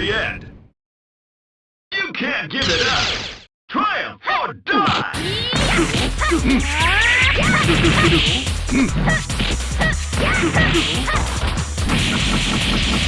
the end! You can't give it up! Triumph or die!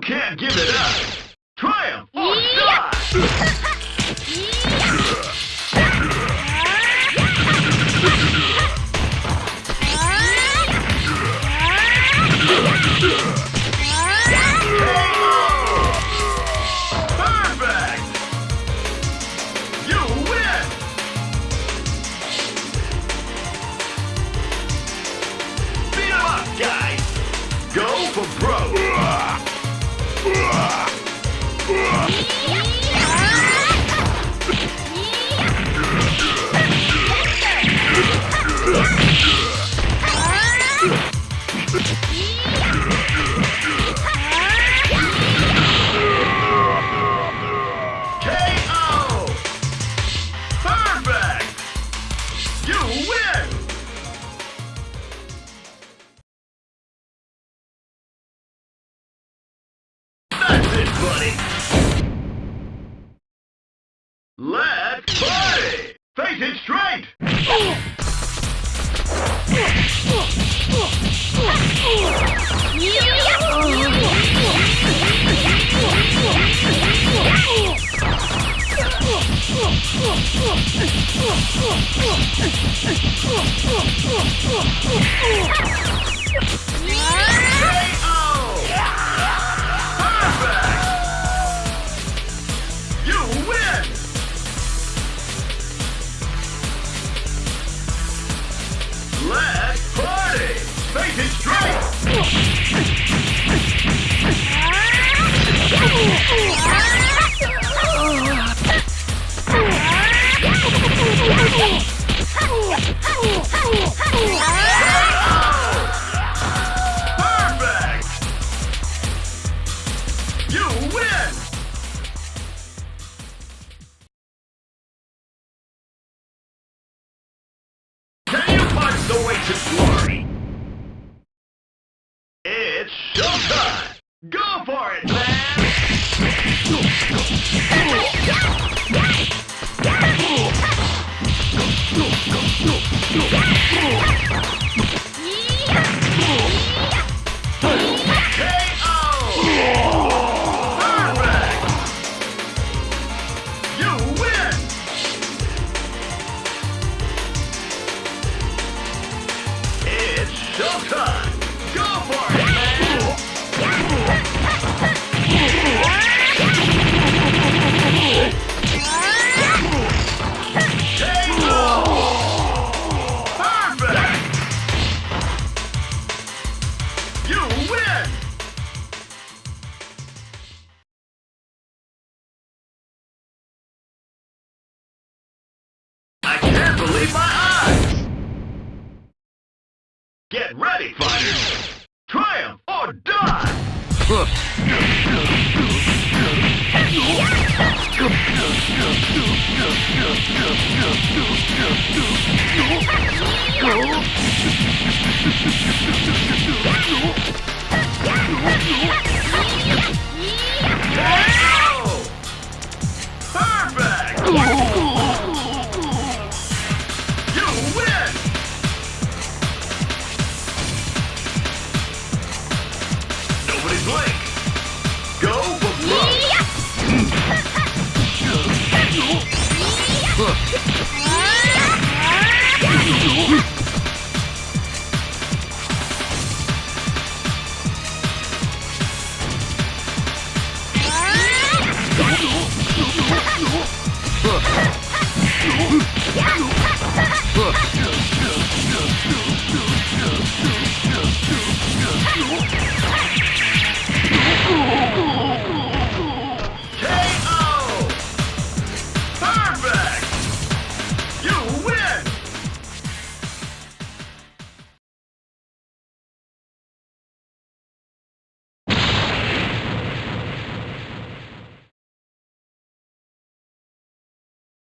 You can't give it up! Triumph oh, or die! buddy! Let's party! Face it straight! For it, man! Get ready, fighters! Triumph or die! Huh?